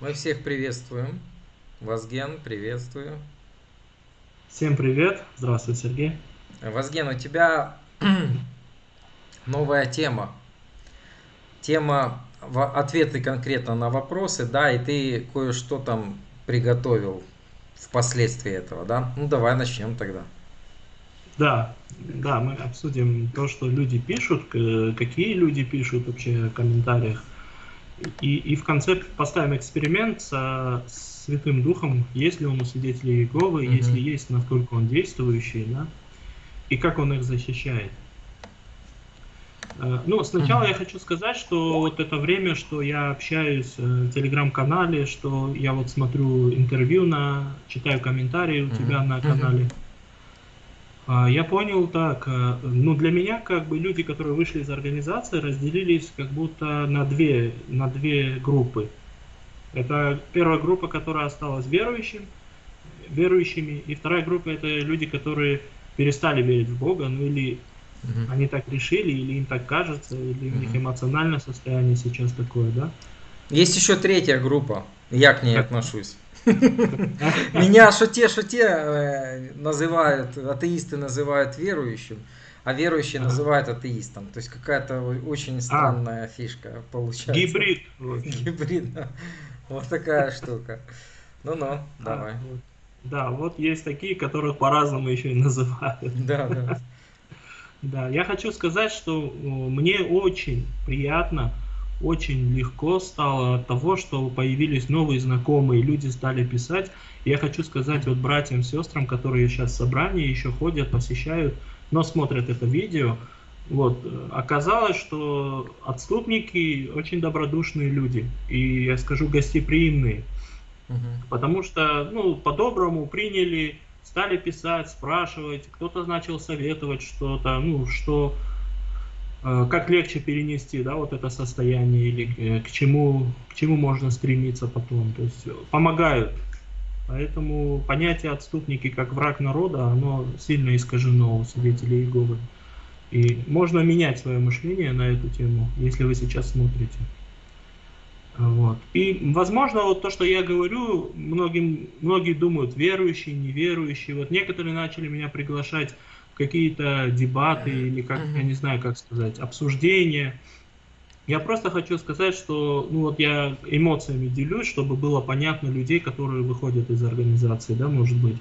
Мы всех приветствуем. Вазген, приветствую. Всем привет. Здравствуй, Сергей. Вазген, у тебя новая тема. Тема ответы конкретно на вопросы, да, и ты кое-что там приготовил впоследствии этого, да? Ну, давай начнем тогда. Да, да, мы обсудим то, что люди пишут, какие люди пишут вообще в комментариях. И, и в конце поставим эксперимент со Святым Духом, есть ли он у свидетелей Иеговы, mm-hmm. если есть, насколько он действующий, да, и как он их защищает. Э, ну, сначала я хочу сказать, что вот это время, что я общаюсь э, в телеграм-канале, что я вот смотрю интервью на, читаю комментарии у тебя на канале. А, я понял так, э, ну для меня как бы люди, которые вышли из организации, разделились как будто на две, на две группы. Это первая группа, которая осталась верующим, верующими, и вторая группа это люди, которые перестали верить в Бога, ну или угу. они так решили, или им так кажется, или у них эмоциональное состояние сейчас такое, да. Есть еще третья группа, я к ней отношусь. Меня что те, что те э, называют, атеисты называют верующим, а верующие называют атеистом. То есть какая-то очень а. странная фишка получается. Гибрид. Гибрид. Вот такая штука. Ну-ну, а, давай. Да, вот есть такие, которых по-разному еще и называют. Да, да. Да, я хочу сказать, что мне очень приятно, очень легко стало от того, что появились новые знакомые, люди стали писать. Я хочу сказать вот братьям, сестрам, которые сейчас в собрании еще ходят, посещают, но смотрят это видео, вот, оказалось, что отступники очень добродушные люди, и я скажу гостеприимные, угу. потому что, ну, по-доброму приняли, стали писать, спрашивать, кто-то начал советовать что-то, ну, что Э, как легче перенести, да, вот это состояние или э, к чему, к чему можно стремиться потом. То есть помогают. Поэтому понятие отступники как враг народа, оно сильно искажено у свидетелей Иеговы. И можно менять свое мышление на эту тему, если вы сейчас смотрите. Вот. И, возможно, вот то, что я говорю, многим, многие думают, верующие, неверующие. Вот некоторые начали меня приглашать какие-то дебаты или как, я не знаю, как сказать, обсуждения. Я просто хочу сказать, что ну вот я эмоциями делюсь, чтобы было понятно людей, которые выходят из организации, да, может быть,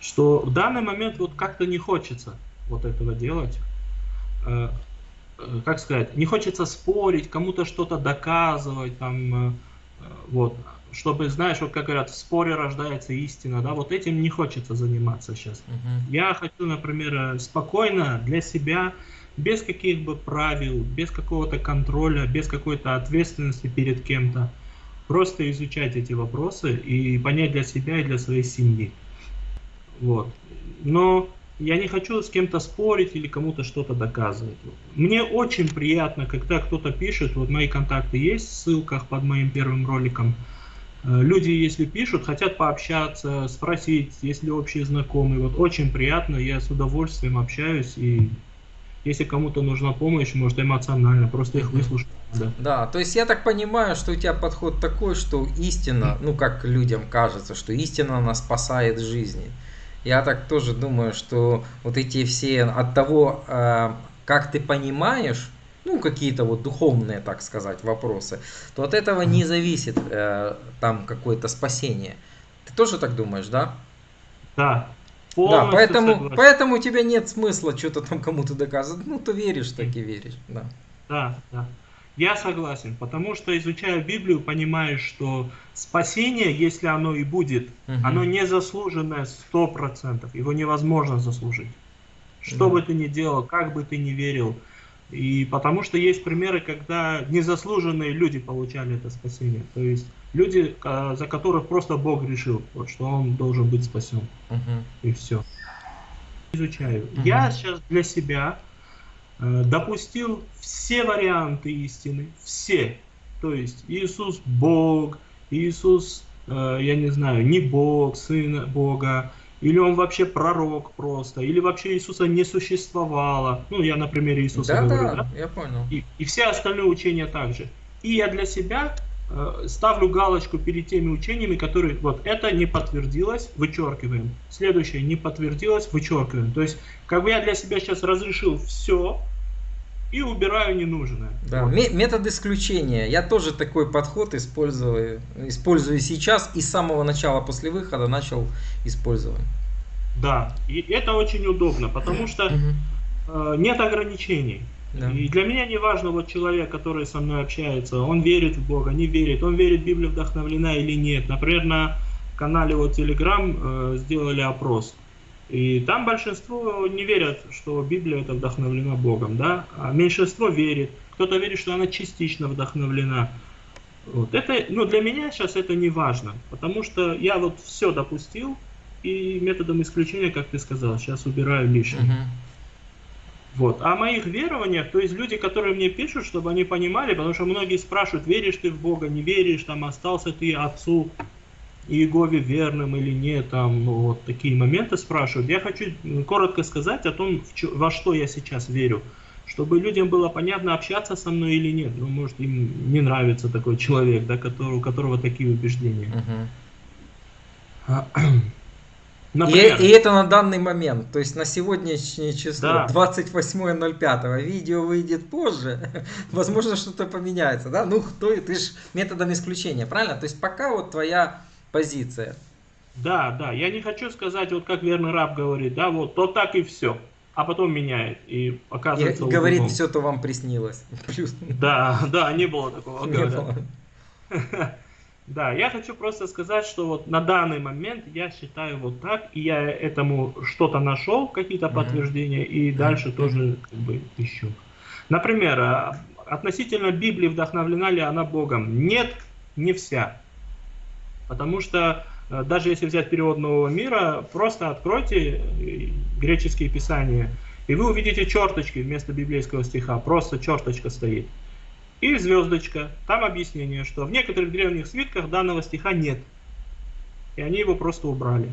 что в данный момент вот как-то не хочется вот этого делать. Э, э, как сказать, не хочется спорить, кому-то что-то доказывать, там, э, вот чтобы, знаешь, вот как говорят, в споре рождается истина, да, вот этим не хочется заниматься сейчас. Uh-huh. Я хочу, например, э, спокойно для себя, без каких бы правил, без какого-то контроля, без какой-то ответственности перед кем-то, просто изучать эти вопросы и понять для себя и для своей семьи. Вот. Но я не хочу с кем-то спорить или кому-то что-то доказывать. Мне очень приятно, когда кто-то пишет, вот мои контакты есть в ссылках под моим первым роликом, Э, люди, если пишут, хотят пообщаться, спросить, есть ли общие знакомые. Вот очень приятно, я с удовольствием общаюсь и если кому-то нужна помощь, может эмоционально, просто их выслушать. Да. да, то есть я так понимаю, что у тебя подход такой, что истина, ну как людям кажется, что истина нас спасает жизни. Я так тоже думаю, что вот эти все от того, э, как ты понимаешь, ну, какие-то вот духовные, так сказать, вопросы, то от этого не зависит э, там какое-то спасение. Ты тоже так думаешь, да? Да. Да, поэтому, поэтому у тебя нет смысла что-то там кому-то доказывать. Ну, ты веришь, так и веришь, да. Да, да. Я согласен, потому что изучая Библию, понимаешь, что спасение, если оно и будет, угу. оно не заслуженное сто процентов, его невозможно заслужить. Что да. бы ты ни делал, как бы ты ни верил, и потому что есть примеры, когда незаслуженные люди получали это спасение. То есть люди, за которых просто Бог решил, вот, что он должен быть спасен. Uh-huh. И все. Изучаю. Uh-huh. Я сейчас для себя э, допустил все варианты истины, все. То есть Иисус Бог, Иисус, э, я не знаю, не Бог, Сын Бога, или он вообще пророк просто, или вообще Иисуса не существовало. Ну, я на примере Иисуса да, говорю, да? да? я понял. И, и все остальные учения также. И я для себя э, ставлю галочку перед теми учениями, которые вот это не подтвердилось, вычеркиваем. Следующее не подтвердилось, вычеркиваем. То есть, как бы я для себя сейчас разрешил все, и убираю ненужное. Да, вот. метод исключения. Я тоже такой подход использую, использую сейчас и с самого начала после выхода начал использовать. Да, и это очень удобно, потому что э, нет ограничений. Да. И для меня не важно, вот человек, который со мной общается, он верит в Бога, не верит, он верит, Библия вдохновлена или нет. Например, на канале вот Telegram э, сделали опрос. И там большинство не верят, что Библия это вдохновлена Богом, да, а меньшинство верит. Кто-то верит, что она частично вдохновлена. Вот. Это, ну, для меня сейчас это не важно, потому что я вот все допустил, и методом исключения, как ты сказал, сейчас убираю лишнее. Uh-huh. Вот. А о моих верованиях, то есть люди, которые мне пишут, чтобы они понимали, потому что многие спрашивают, веришь ты в Бога, не веришь, там остался ты отцу Иегове верным или нет, там ну, вот такие моменты спрашивают. Я хочу коротко сказать о том, во что я сейчас верю, чтобы людям было понятно, общаться со мной или нет. Ну, может, им не нравится такой человек, да, который, у которого такие убеждения. Uh-huh. Например, и, и это на данный момент, то есть на сегодняшнее число, да. 28.05, видео выйдет позже, возможно что-то поменяется, да, ну кто, ты же методом исключения, правильно? То есть пока вот твоя позиция. Да, да, я не хочу сказать, вот как верный раб говорит, да, вот то так и все, а потом меняет и оказывается. И говорит, все то вам приснилось. Плюс. Да, да, не было такого. Не было. Да, я хочу просто сказать, что вот на данный момент я считаю вот так, и я этому что-то нашел, какие-то mm-hmm. подтверждения, и дальше mm-hmm. тоже как бы ищу. Например, а, относительно Библии вдохновлена ли она Богом? Нет, не вся. Потому что э, даже если взять перевод Нового мира, просто откройте э, греческие писания, и вы увидите черточки вместо библейского стиха, просто черточка стоит. И звездочка. Там объяснение, что в некоторых древних свитках данного стиха нет. И они его просто убрали.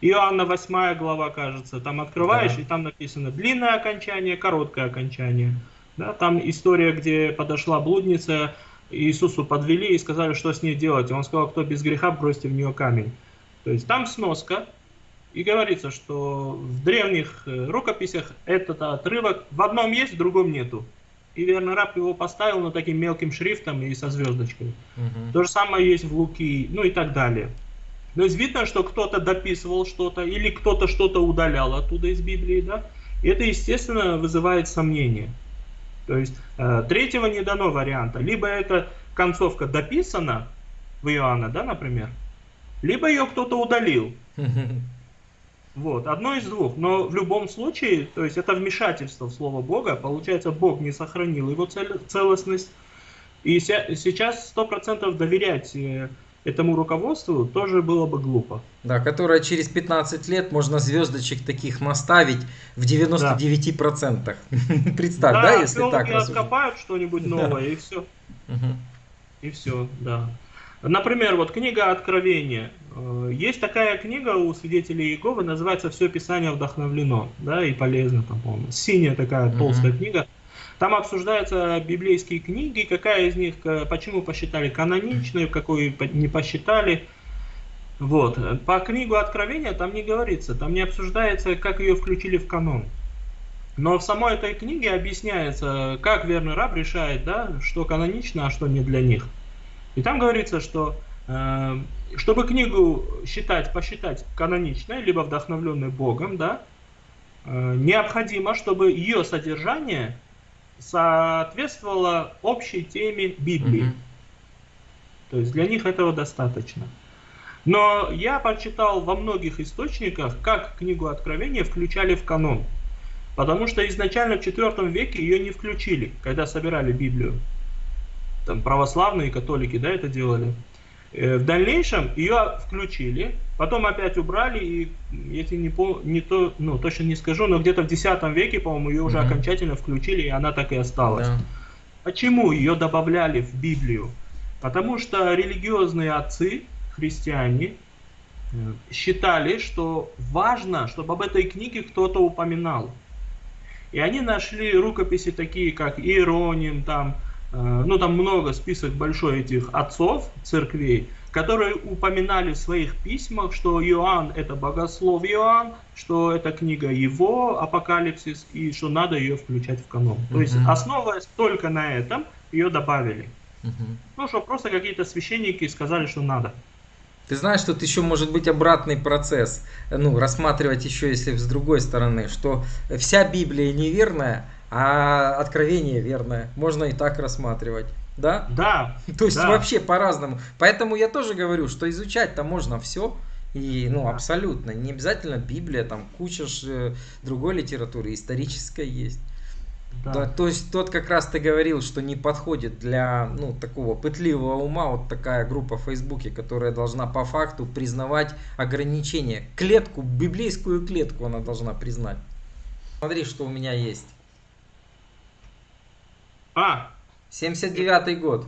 Иоанна 8 глава, кажется, там открываешь, да. и там написано длинное окончание, короткое окончание. Да, там история, где подошла блудница, Иисусу подвели и сказали, что с ней делать. И он сказал, кто без греха, бросьте в нее камень. То есть там сноска, и говорится, что в древних э, рукописях этот отрывок в одном есть, в другом нету и верный раб его поставил на таким мелким шрифтом и со звездочкой. Угу. То же самое есть в Луки, ну и так далее. То есть видно, что кто-то дописывал что-то или кто-то что-то удалял оттуда из Библии, да? И это, естественно, вызывает сомнения. То есть э, третьего не дано варианта. Либо эта концовка дописана в Иоанна, да, например, либо ее кто-то удалил. Вот, одно из двух. Но в любом случае, то есть это вмешательство в Слово Бога. Получается, Бог не сохранил его цел, целостность. И сейчас сто процентов доверять э, этому руководству тоже было бы глупо. Да, которое через 15 лет можно звездочек таких наставить в 99%. Да. Представь, да, да если так откопают что-нибудь новое, и все. И все, да. Например, вот книга Откровения. Э, есть такая книга у свидетелей Иеговы, называется «Все Писание вдохновлено», да, и полезно, там, по-моему. Синяя такая толстая mm-hmm. книга. Там обсуждаются библейские книги, какая из них, э, почему посчитали каноничной, какую не посчитали. Вот. По книгу Откровения там не говорится, там не обсуждается, как ее включили в канон. Но в самой этой книге объясняется, как верный раб решает, да, что канонично, а что не для них. И там говорится, что э, чтобы книгу считать, посчитать каноничной, либо вдохновленной Богом, да, э, необходимо, чтобы ее содержание соответствовало общей теме Библии. Mm-hmm. То есть для них этого достаточно. Но я прочитал во многих источниках, как книгу Откровения включали в канон. Потому что изначально в IV веке ее не включили, когда собирали Библию там православные католики, да, это делали. Э, в дальнейшем ее включили, потом опять убрали, и если не, по, не то, ну, точно не скажу, но где-то в X веке, по-моему, ее уже mm-hmm. окончательно включили, и она так и осталась. Yeah. Почему ее добавляли в Библию? Потому что религиозные отцы, христиане, э, считали, что важно, чтобы об этой книге кто-то упоминал. И они нашли рукописи такие, как Иероним, там, ну там много, список большой этих отцов церквей, которые упоминали в своих письмах, что Иоанн это богослов Иоанн, что это книга его, Апокалипсис, и что надо ее включать в канон. То есть, основываясь только на этом, ее добавили. Ну, что просто какие-то священники сказали, что надо. Ты знаешь, тут еще может быть обратный процесс, ну, рассматривать еще, если с другой стороны, что вся Библия неверная, а откровение верное. Можно и так рассматривать. Да? Да. То есть да. вообще по-разному. Поэтому я тоже говорю, что изучать-то можно все. И, ну, абсолютно. Не обязательно Библия, там куча ж, другой литературы, исторической есть. Да. да. То есть тот как раз ты говорил, что не подходит для ну, такого пытливого ума вот такая группа в Фейсбуке, которая должна по факту признавать ограничения. Клетку, библейскую клетку она должна признать. Смотри, что у меня есть. А, 79 год.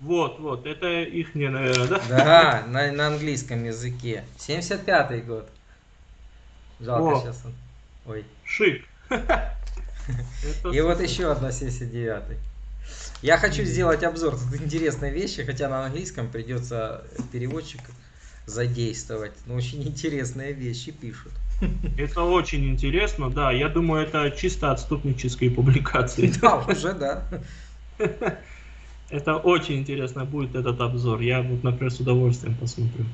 Вот, вот, это их не, наверное, да? Да, на, на английском языке. 75 год. Жалко О, сейчас он. Ой. Шик. И вот еще одна 79 Я хочу сделать обзор тут интересной вещи, хотя на английском придется переводчик задействовать. Но очень интересные вещи пишут. Это очень интересно, да. Я думаю, это чисто отступнические публикации. Да, уже да. Это очень интересно будет этот обзор. Я вот, например, с удовольствием посмотрю.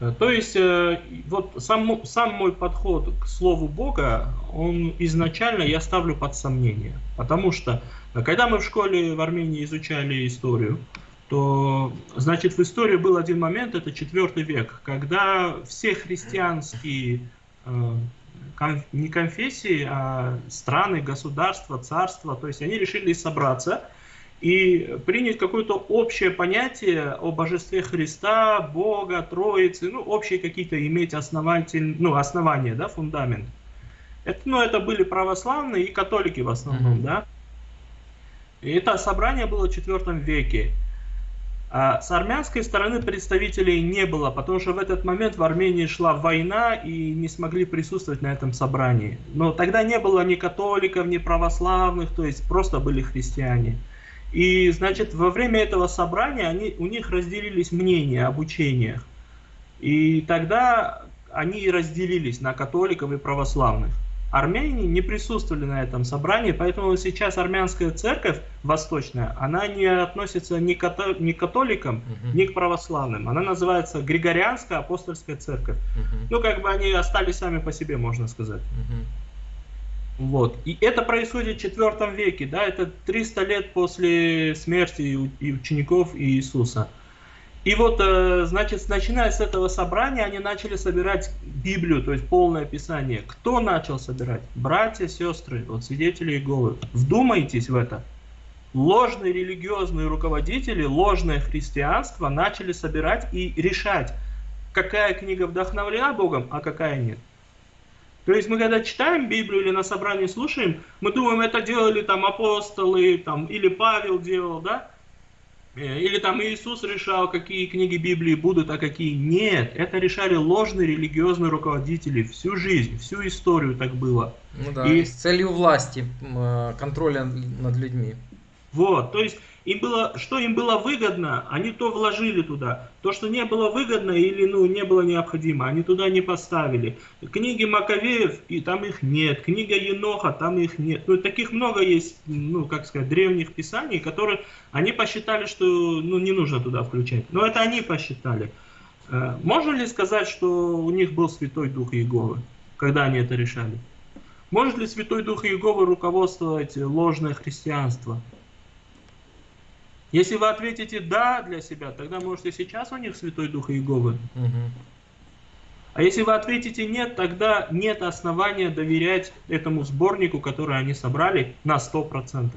Э, то есть, э, вот сам, сам мой подход к Слову Бога, он изначально я ставлю под сомнение. Потому что, э, когда мы в школе в Армении изучали историю, то, значит, в истории был один момент, это четвертый век, когда все христианские, не конфессии, а страны, государства, царства, то есть они решили собраться – и принять какое-то общее понятие о божестве Христа, Бога, Троицы, ну, общие какие-то иметь основатель, ну, основания, да, фундамент. Это, ну, это были православные и католики в основном, mm-hmm. да. И это собрание было в IV веке. А с армянской стороны представителей не было, потому что в этот момент в Армении шла война и не смогли присутствовать на этом собрании. Но тогда не было ни католиков, ни православных, то есть просто были христиане. И, значит, во время этого собрания они, у них разделились мнения об учениях. И тогда они разделились на католиков и православных. Армяне не присутствовали на этом собрании, поэтому сейчас армянская церковь восточная, она не относится ни, като ни к католикам, угу. ни к православным. Она называется Григорианская апостольская церковь. Угу. Ну, как бы они остались сами по себе, можно сказать. Угу. Вот. И это происходит в IV веке, да, это 300 лет после смерти и учеников Иисуса. И вот, э, значит, начиная с этого собрания, они начали собирать Библию, то есть полное Писание. Кто начал собирать? Братья, сестры, вот свидетели Иеговы. Вдумайтесь в это. Ложные религиозные руководители, ложное христианство начали собирать и решать, какая книга вдохновлена Богом, а какая нет. То есть мы когда читаем Библию или на собрании слушаем, мы думаем, это делали там апостолы, там, или Павел делал, да? Э, или там Иисус решал, какие книги Библии будут, а какие нет. Это решали ложные религиозные руководители всю жизнь, всю историю так было. Ну да, и... с целью власти, э, контроля над людьми. Вот, то есть им было, что им было выгодно, они то вложили туда. То, что не было выгодно или ну, не было необходимо, они туда не поставили. Книги Маковеев, и там их нет. Книга Еноха, там их нет. Ну, таких много есть, ну, как сказать, древних писаний, которые они посчитали, что ну, не нужно туда включать. Но это они посчитали. Э, можно ли сказать, что у них был Святой Дух Иеговы, когда они это решали? Может ли Святой Дух Иеговы руководствовать ложное христианство? Если вы ответите «да» для себя, тогда можете сейчас у них Святой Дух Иеговы. Угу. А если вы ответите «нет», тогда нет основания доверять этому сборнику, который они собрали на 100%.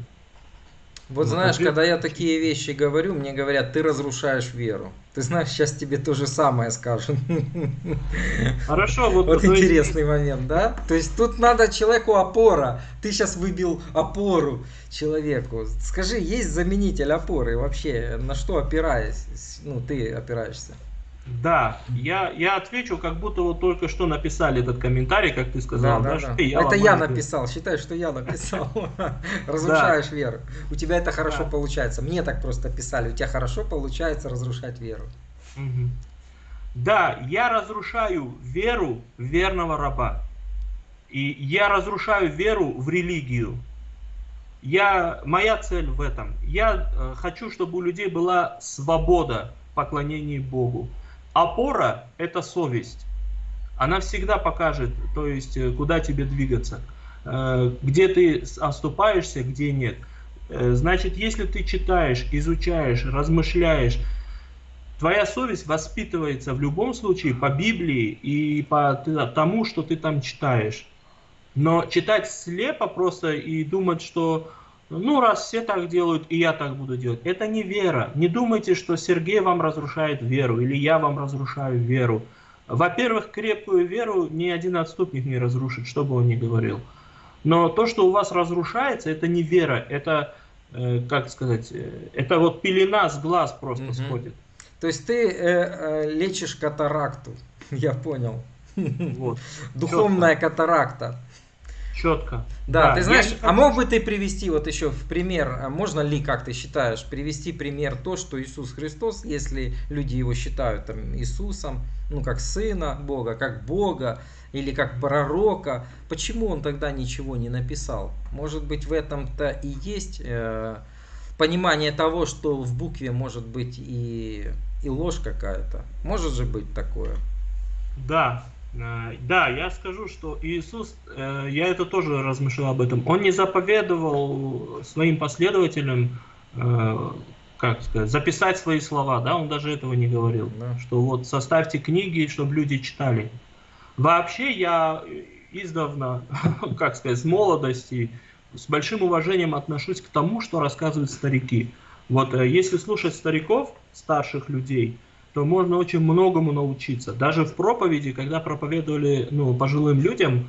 Вот ну, знаешь, когда я такие вещи говорю, мне говорят, ты разрушаешь веру. Ты знаешь, сейчас тебе то же самое скажут. Хорошо, вот, вот интересный момент, да? То есть тут надо человеку опора. Ты сейчас выбил опору человеку. Скажи, есть заменитель опоры вообще? На что опираясь? Ну, ты опираешься? Да, я, я отвечу, как будто вот только что написали этот комментарий, как ты сказал. Да, да, да. Я это я написал, считай, что я написал. Разрушаешь веру. У тебя это хорошо получается. Мне так просто писали, у тебя хорошо получается разрушать веру. Да, я разрушаю веру верного раба. И я разрушаю веру в религию. Я, моя цель в этом. Я э, хочу, чтобы у людей была свобода поклонения Богу. Опора – это совесть. Она всегда покажет, то есть, э, куда тебе двигаться. Э, где ты оступаешься, где нет. Э, значит, если ты читаешь, изучаешь, размышляешь, твоя совесть воспитывается в любом случае по Библии и по тому, что ты там читаешь. Но читать слепо просто и думать, что ну раз все так делают, и я так буду делать, это не вера. Не думайте, что Сергей вам разрушает веру или я вам разрушаю веру. Во-первых, крепкую веру ни один отступник не разрушит, что бы он ни говорил. Но то, что у вас разрушается, это не вера, это, э, как сказать, э, это вот пелена с глаз просто угу. сходит. То есть ты э, э, лечишь катаракту, я понял. Вот. Духовная катаракта. Четко. Да, да, ты знаешь, а мог бы ты привести вот еще в пример, а можно ли, как ты считаешь, привести пример то, что Иисус Христос, если люди его считают там Иисусом, ну как Сына Бога, как Бога или как пророка, почему он тогда ничего не написал? Может быть в этом-то и есть э, понимание того, что в букве может быть и и ложь какая-то. Может же быть такое? Да, да, я скажу, что Иисус, э, я это тоже размышлял об этом, он не заповедовал своим последователям, э, как сказать, записать свои слова, да, он даже этого не говорил, да. что вот составьте книги, чтобы люди читали. Вообще я издавна, как сказать, с молодости, с большим уважением отношусь к тому, что рассказывают старики. Вот если слушать стариков, старших людей, то можно очень многому научиться. Даже в проповеди, когда проповедовали ну, пожилым людям,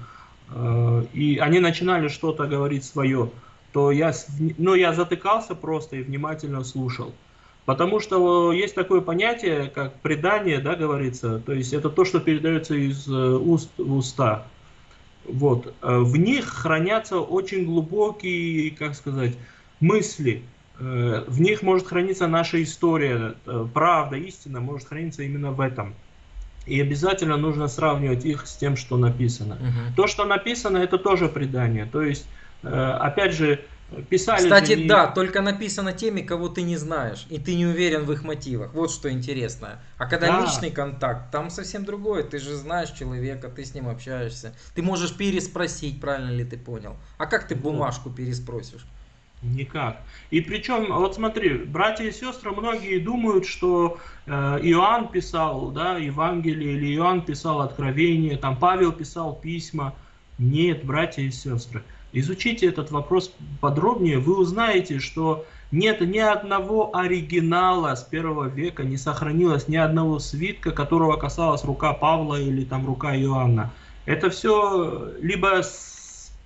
э, и они начинали что-то говорить свое, то я, ну, я затыкался просто и внимательно слушал. Потому что есть такое понятие, как предание, да, говорится, то есть это то, что передается из э, уст в уста. Вот. Э, в них хранятся очень глубокие, как сказать, мысли, в них может храниться наша история, э, правда, истина может храниться именно в этом. И обязательно нужно сравнивать их с тем, что написано. Угу. То, что написано, это тоже предание. То есть, э, опять же, писали... Кстати, не... да, только написано теми, кого ты не знаешь, и ты не уверен в их мотивах. Вот что интересно. А когда да. личный контакт, там совсем другое. Ты же знаешь человека, ты с ним общаешься. Ты можешь переспросить, правильно ли ты понял. А как ты бумажку переспросишь? Никак. И причем, вот смотри, братья и сестры, многие думают, что э, Иоанн писал да, Евангелие, или Иоанн писал Откровение, там Павел писал письма. Нет, братья и сестры. Изучите этот вопрос подробнее, вы узнаете, что нет ни одного оригинала с первого века, не сохранилось ни одного свитка, которого касалась рука Павла или там рука Иоанна. Это все либо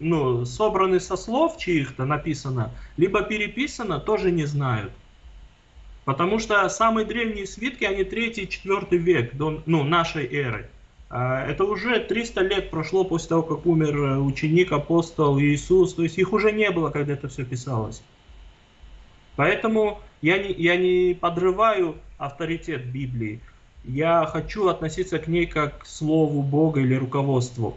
ну, собраны со слов чьих-то написано, либо переписано, тоже не знают. Потому что самые древние свитки, они 3-4 век до ну, нашей эры. А, это уже 300 лет прошло после того, как умер э, ученик, апостол Иисус. То есть их уже не было, когда это все писалось. Поэтому я не, я не подрываю авторитет Библии. Я хочу относиться к ней как к Слову Бога или руководству.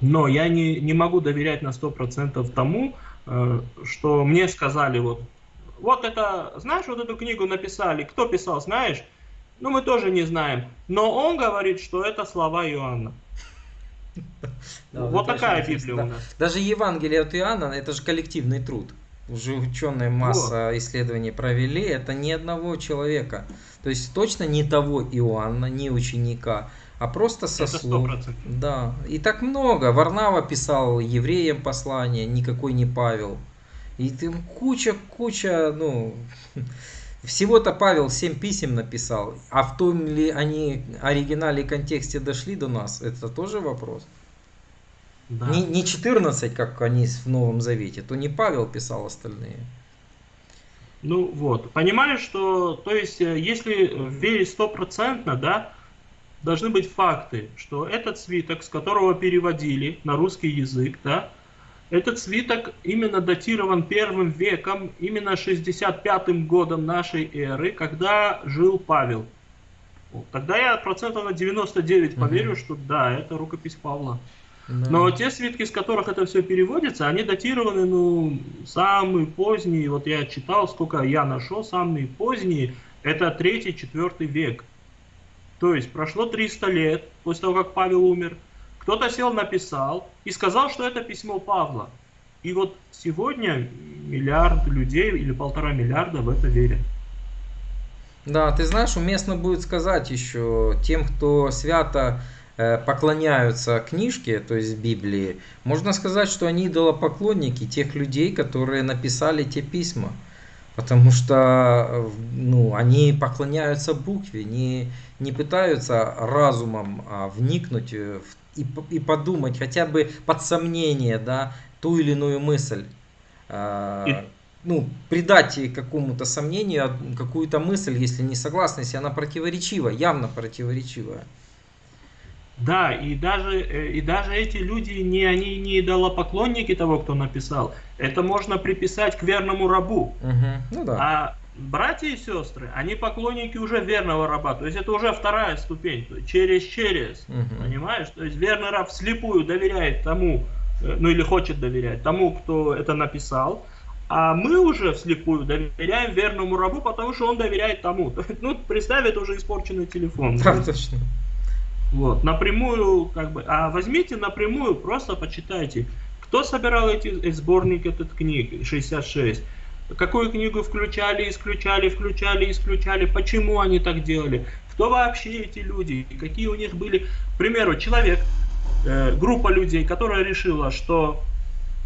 Но я не, не могу доверять на 100% тому, э, что мне сказали, вот, вот это, знаешь, вот эту книгу написали, кто писал, знаешь? Ну, мы тоже не знаем. Но он говорит, что это слова Иоанна. Да, вот такая Библия у нас. Даже Евангелие от Иоанна, это же коллективный труд. Уже ученые масса вот. исследований провели, это ни одного человека. То есть точно не того Иоанна, не ученика, а просто со Это слов. 100%. Да, и так много. Варнава писал евреям послание, никакой не Павел. И там куча, куча, ну, всего-то Павел 7 писем написал, а в том ли они оригинале и контексте дошли до нас, это тоже вопрос. Да. Не, не 14, как они в Новом Завете, то не Павел писал остальные. Ну вот, понимаешь, что, то есть, э, если верить стопроцентно, да, должны быть факты, что этот свиток, с которого переводили на русский язык, да, этот свиток именно датирован первым веком, именно 65-м годом нашей эры, когда жил Павел. Тогда я процентов на 99 поверю, угу. что да, это рукопись Павла. Да. Но те свитки, с которых это все переводится, они датированы, ну, самые поздние, вот я читал, сколько я нашел, самые поздние, это 3-4 век. То есть прошло 300 лет после того, как Павел умер. Кто-то сел, написал и сказал, что это письмо Павла. И вот сегодня миллиард людей или полтора миллиарда в это верят. Да, ты знаешь, уместно будет сказать еще тем, кто свято э, поклоняются книжке, то есть Библии, можно сказать, что они идолопоклонники тех людей, которые написали те письма. Потому что ну, они поклоняются букве, не, не пытаются разумом а, вникнуть в, и, и подумать хотя бы под сомнение да, ту или иную мысль. А. Ну, придать какому-то сомнению какую-то мысль, если не согласны, если она противоречива, явно противоречивая. Да, и даже, э, и даже эти люди, не, они не идолопоклонники того, кто написал. Это можно приписать к верному рабу. Угу. Ну, да. А братья и сестры, они поклонники уже верного раба. То есть это уже вторая ступень, через-через. Угу. Понимаешь? То есть верный раб вслепую доверяет тому, э, ну или хочет доверять тому, кто это написал. А мы уже вслепую доверяем верному рабу, потому что он доверяет тому. Ну, представь, это уже испорченный телефон. Да, точно. Вот, напрямую, как бы, а возьмите напрямую, просто почитайте, кто собирал эти сборник этот книг, 66, какую книгу включали, исключали, включали, исключали, почему они так делали, кто вообще эти люди, какие у них были, к примеру, человек, э, группа людей, которая решила, что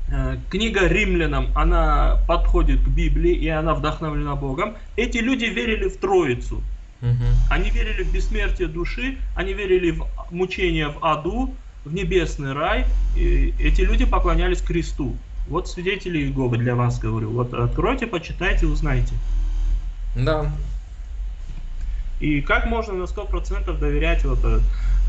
э, книга римлянам, она подходит к Библии и она вдохновлена Богом, эти люди верили в Троицу, Угу. Они верили в бессмертие души, они верили в мучение в аду, в небесный рай. И эти люди поклонялись кресту. Вот свидетели Иеговы для вас говорю. Вот откройте, почитайте, узнайте. Да. И как можно на 100% доверять вот.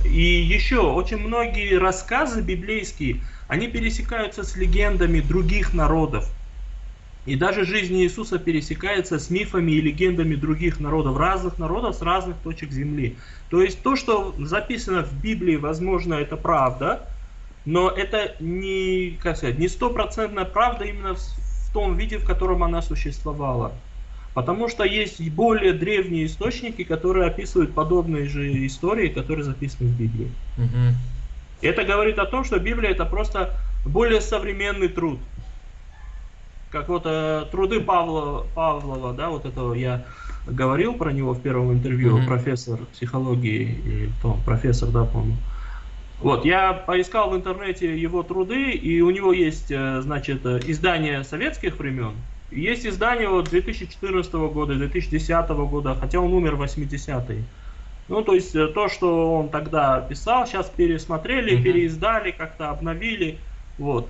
И еще, очень многие рассказы библейские, они пересекаются с легендами других народов. И даже жизнь Иисуса пересекается с мифами и легендами других народов, разных народов с разных точек земли. То есть то, что записано в Библии, возможно, это правда, но это не, как сказать, не стопроцентная правда именно в, в том виде, в котором она существовала. Потому что есть более древние источники, которые описывают подобные же истории, которые записаны в Библии. Угу. Это говорит о том, что Библия это просто более современный труд как вот э, труды Павла, Павлова, да, вот этого я говорил про него в первом интервью, mm-hmm. профессор психологии, и, то, профессор, да, помню. Вот, я поискал в интернете его труды, и у него есть, э, значит, издание советских времен, есть издание вот 2014 года, 2010 года, хотя он умер в 80-е. Ну, то есть э, то, что он тогда писал, сейчас пересмотрели, mm-hmm. переиздали, как-то обновили. Вот.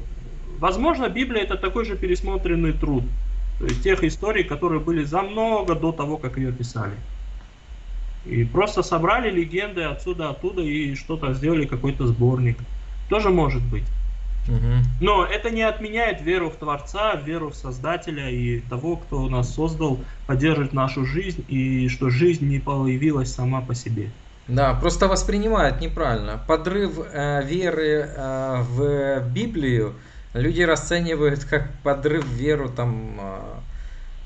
Возможно, Библия это такой же пересмотренный труд. То есть тех историй, которые были за много до того, как ее писали. И просто собрали легенды отсюда, оттуда и что-то сделали, какой-то сборник. Тоже может быть. Но это не отменяет веру в Творца, веру в Создателя и того, кто нас создал, поддерживать нашу жизнь, и что жизнь не появилась сама по себе. Да, просто воспринимают неправильно. Подрыв э, веры э, в Библию люди расценивают как подрыв веру там а,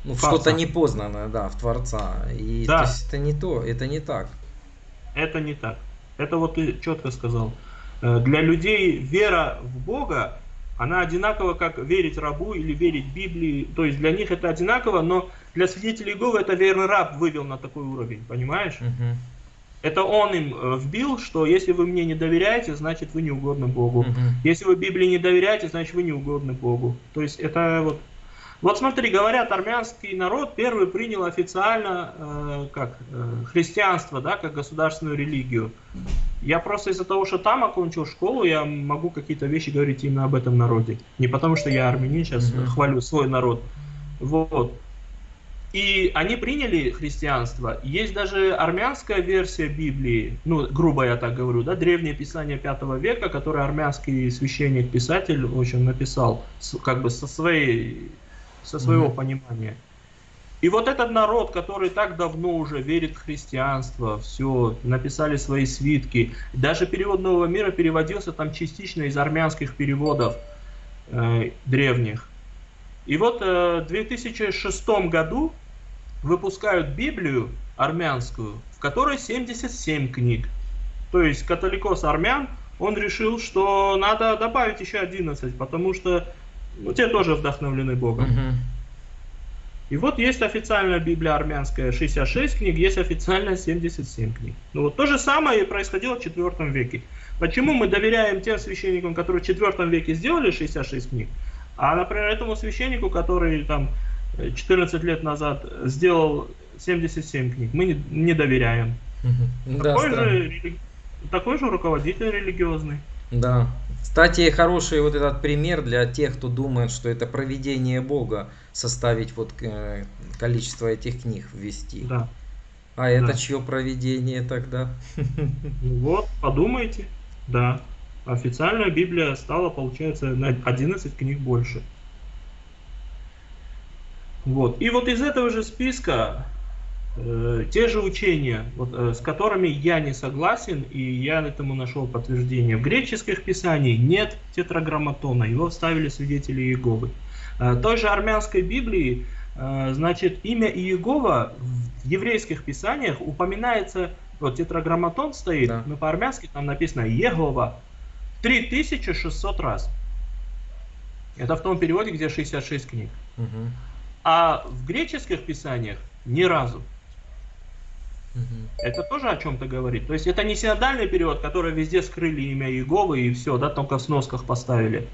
ну, что-то непознанное, да, в Творца. И да. то есть это не то, это не так. Это не так. Это вот ты четко сказал. Э, для людей вера в Бога, она одинакова, как верить рабу или верить Библии. То есть для них это одинаково, но для свидетелей Иеговы это верный раб вывел на такой уровень, понимаешь? Угу. Это он им э, вбил, что если вы мне не доверяете, значит вы не угодны Богу. Угу. Если вы Библии не доверяете, значит вы не угодны Богу. То есть это вот... Вот смотри, говорят, армянский народ первый принял официально э, как э, христианство, да, как государственную религию. Я просто из-за того, что там окончил школу, я могу какие-то вещи говорить именно об этом народе. Не потому, что я армянин, сейчас угу. хвалю свой народ. Вот. И они приняли христианство. Есть даже армянская версия Библии, ну, грубо я так говорю, да, древнее писание 5 века, которое армянский священник-писатель, в общем, написал, как бы со, своей, со своего mm-hmm. понимания. И вот этот народ, который так давно уже верит в христианство, все, написали свои свитки, даже перевод Нового мира переводился там частично из армянских переводов э, древних. И вот э, в 2006 году выпускают Библию армянскую, в которой 77 книг. То есть католикос армян, он решил, что надо добавить еще 11, потому что ну, те тоже вдохновлены Богом. Угу. И вот есть официальная Библия армянская 66 книг, есть официальная 77 книг. Ну вот то же самое и происходило в 4 веке. Почему мы доверяем тем священникам, которые в 4 веке сделали 66 книг, а, например, этому священнику, который там 14 лет назад сделал 77 книг, мы не, не доверяем. Угу. Такой, да, же, такой же руководитель религиозный. Да. Кстати, хороший вот этот пример для тех, кто думает, что это проведение Бога, составить вот э, количество этих книг ввести. Да. А это да. чье проведение тогда? Ну вот, подумайте. Да. Официальная Библия стала, получается, на 11 книг больше. Вот. И вот из этого же списка э, те же учения, вот, э, с которыми я не согласен, и я этому нашел подтверждение. В греческих писаниях нет тетраграмматона, его вставили свидетели Иеговы. Э, той же армянской Библии, э, значит, имя Иегова в еврейских писаниях упоминается, вот тетраграмматон стоит, да. но по-армянски там написано Егова 3600 раз. Это в том переводе, где 66 книг. Угу а в греческих писаниях ни разу. Это тоже о чем-то говорит. То есть это не синодальный перевод, который везде скрыли имя Иеговы и все, да, только в сносках поставили.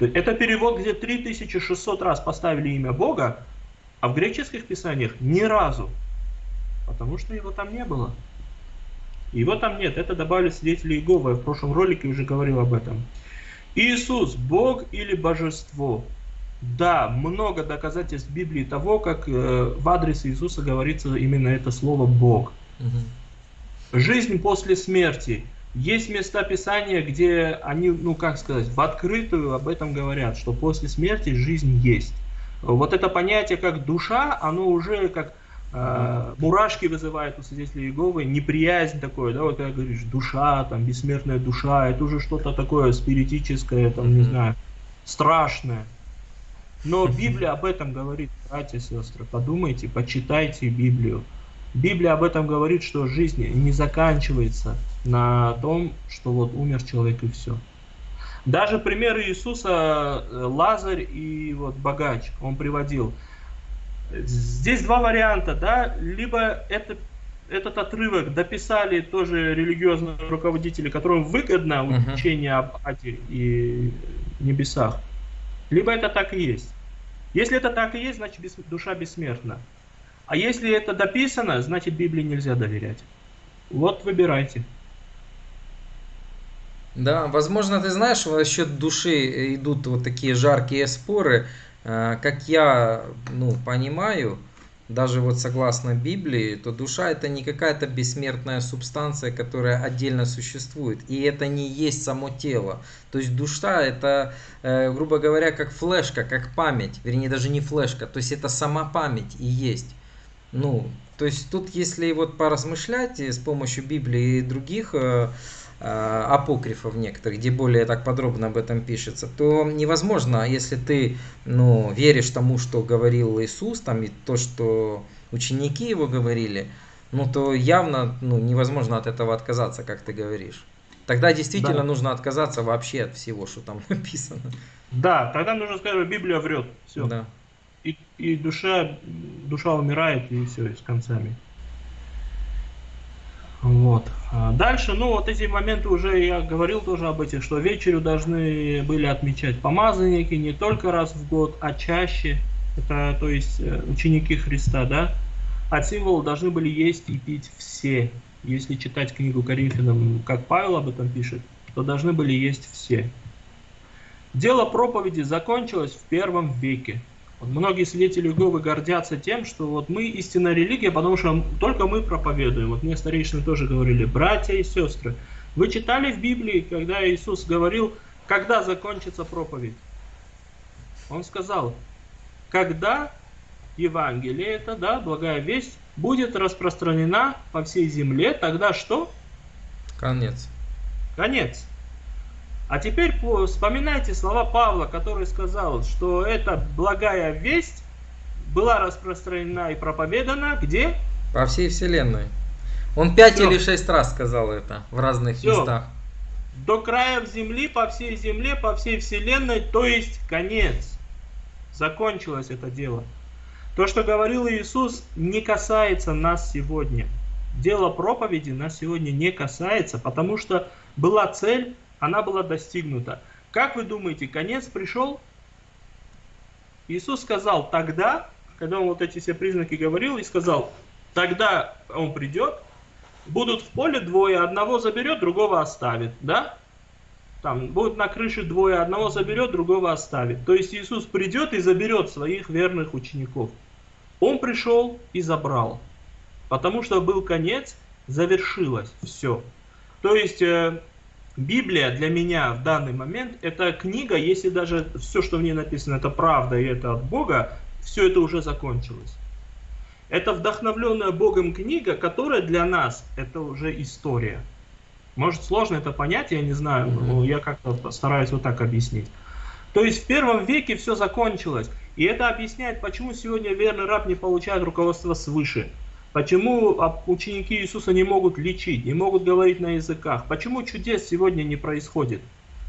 Это перевод, где 3600 раз поставили имя Бога, а в греческих писаниях ни разу. Потому что его там не было. Его там нет. Это добавили свидетели Иеговы. Я в прошлом ролике уже говорил об этом. Иисус, Бог или Божество? Да, много доказательств Библии того, как э, в адрес Иисуса говорится именно это слово Бог. Угу. Жизнь после смерти. Есть места Писания, где они, ну как сказать, в открытую об этом говорят, что после смерти жизнь есть. Вот это понятие как душа, оно уже как э, мурашки вызывает у свидетелей Иеговы, неприязнь такое, да, вот как говоришь, душа, там, бессмертная душа, это уже что-то такое спиритическое, там, не знаю, страшное. Но Библия об этом говорит, братья и сестры. Подумайте, почитайте Библию. Библия об этом говорит, что жизнь не заканчивается на том, что вот умер человек и все. Даже пример Иисуса э, Лазарь и вот богач он приводил. Здесь два варианта, да, либо это, этот отрывок дописали тоже религиозные руководители, которым выгодно учение об аде и небесах, либо это так и есть. Если это так и есть, значит душа бессмертна. А если это дописано, значит Библии нельзя доверять. Вот выбирайте. Да, возможно, ты знаешь, насчет души идут вот такие жаркие споры. Э, как я ну, понимаю, даже вот согласно Библии, то душа это не какая-то бессмертная субстанция, которая отдельно существует. И это не есть само тело. То есть душа это, э, грубо говоря, как флешка, как память. Вернее, даже не флешка. То есть это сама память и есть. Ну, то есть тут, если вот поразмышлять с помощью Библии и других э, Э, апокрифов некоторых, где более так подробно об этом пишется, то невозможно, если ты ну, веришь тому, что говорил Иисус, там, и то, что ученики его говорили, ну то явно ну, невозможно от этого отказаться, как ты говоришь. Тогда действительно да. нужно отказаться вообще от всего, что там написано. Да, тогда нужно сказать, что Библия врет. Все. Да. И, и душа, душа умирает, и все, и с концами. Вот. А дальше, ну вот эти моменты уже я говорил тоже об этих, что вечерю должны были отмечать помазанники не только раз в год, а чаще. Это, то есть, э, ученики Христа, да? От символа должны были есть и пить все. Если читать книгу Коринфянам, как Павел об этом пишет, то должны были есть все. Дело проповеди закончилось в первом веке. Вот многие свидетели Иеговы гордятся тем, что вот мы истинная религия, потому что только мы проповедуем. Вот мне старейшины тоже говорили, братья и сестры, вы читали в Библии, когда Иисус говорил, когда закончится проповедь? Он сказал, когда Евангелие это, да, благая весть, будет распространена по всей земле, тогда что? Конец. Конец. А теперь вспоминайте слова Павла, который сказал, что эта благая весть была распространена и проповедана где? По всей вселенной. Он пять Все. или шесть раз сказал это в разных Все. местах. До края земли, по всей земле, по всей вселенной, то есть конец. Закончилось это дело. То, что говорил Иисус, не касается нас сегодня. Дело проповеди нас сегодня не касается, потому что была цель она была достигнута. Как вы думаете, конец пришел? Иисус сказал тогда, когда он вот эти все признаки говорил, и сказал, тогда он придет, будут в поле двое, одного заберет, другого оставит, да? Там будут на крыше двое, одного заберет, другого оставит. То есть Иисус придет и заберет своих верных учеников. Он пришел и забрал, потому что был конец, завершилось все. То есть э, Библия для меня в данный момент это книга, если даже все, что в ней написано, это правда и это от Бога, все это уже закончилось. Это вдохновленная Богом книга, которая для нас это уже история. Может сложно это понять, я не знаю, но я как-то стараюсь вот так объяснить. То есть в первом веке все закончилось. И это объясняет, почему сегодня верный раб не получает руководство свыше. Почему ученики Иисуса не могут лечить, не могут говорить на языках? Почему чудес сегодня не происходит?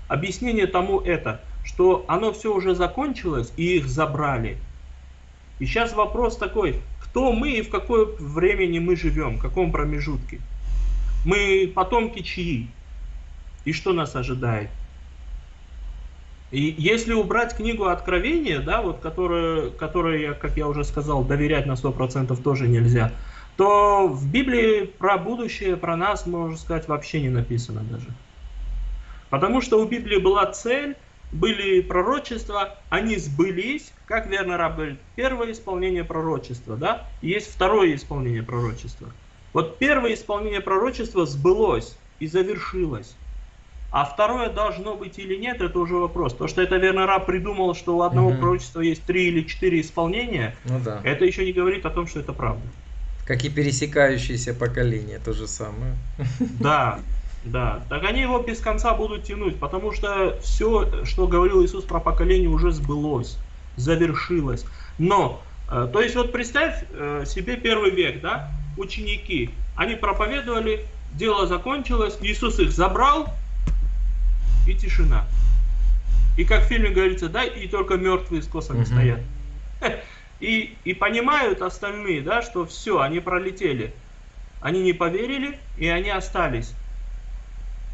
Объяснение тому это, что оно все уже закончилось и их забрали. И сейчас вопрос такой, кто мы и в какое времени мы живем, в каком промежутке? Мы потомки чьи? И что нас ожидает? И если убрать книгу Откровения, да, вот которая, которая, как я уже сказал, доверять на 100% тоже нельзя, то в Библии про будущее, про нас, можно сказать, вообще не написано даже. Потому что у Библии была цель, были пророчества, они сбылись, как верно раб говорит, первое исполнение пророчества, да, и есть второе исполнение пророчества. Вот первое исполнение пророчества сбылось и завершилось. А второе должно быть или нет, это уже вопрос. То, что это верно раб придумал, что у одного угу. пророчества есть три или четыре исполнения, ну, да. это еще не говорит о том, что это правда. Как и пересекающиеся поколения, то же самое. Да, да. Так они его без конца будут тянуть, потому что все, что говорил Иисус про поколение, уже сбылось, завершилось. Но, э, то есть вот представь э, себе первый век, да, ученики, они проповедовали, дело закончилось, Иисус их забрал, и тишина. И как в фильме говорится, да, и только мертвые с косами стоят. И, и понимают остальные, да, что все, они пролетели. Они не поверили, и они остались.